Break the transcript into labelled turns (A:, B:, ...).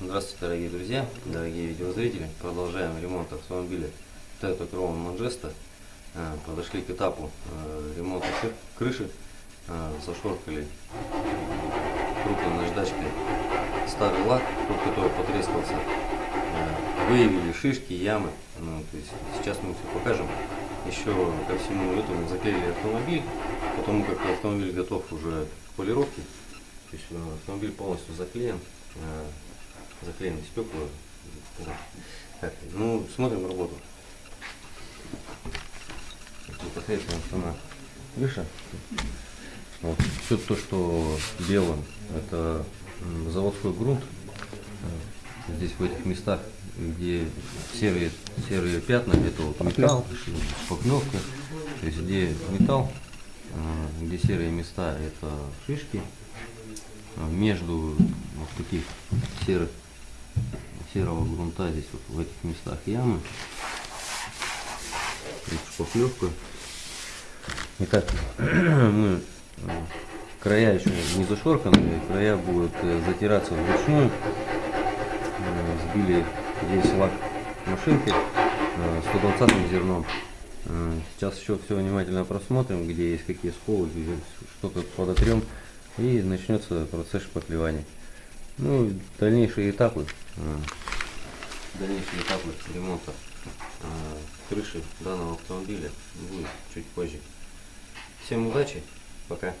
A: Здравствуйте, дорогие друзья, дорогие видеозрители. Продолжаем ремонт автомобиля Toyota Crown Majesta. Э, Подошли к этапу э, ремонта кры- крыши. Э, Зашоркали крупной наждачкой старый лак, тот, который потрескался. Выявили шишки, ямы. Ну, то есть сейчас мы все покажем. Еще ко всему этому заклеили автомобиль, потому как автомобиль готов уже к полировке. То есть автомобиль полностью заклеен. Э, заклеены стекла. Так, ну, смотрим работу. Непосредственно сама крыша. Вот. Все то, что белым, это заводской грунт. Э, Здесь в этих местах, где серые, серые пятна, это вот металл, шпаклевка. То есть где металл, э, где серые места, это шишки. А Между вот таких серых серого грунта здесь вот в этих местах ямы. Шпаклевка. Итак, мы э, края еще не зашорканы, края будут э, затираться вручную. Э, Сбили весь лак машинки э, 120 зерном. Сейчас еще все внимательно просмотрим, где есть какие сколы, что-то подотрем. И начнется процесс шпаклевания. Ну, и дальнейшие этапы. э, Дальнейшие этапы ремонта э, крыши данного автомобиля будет чуть позже. Всем удачи, пока.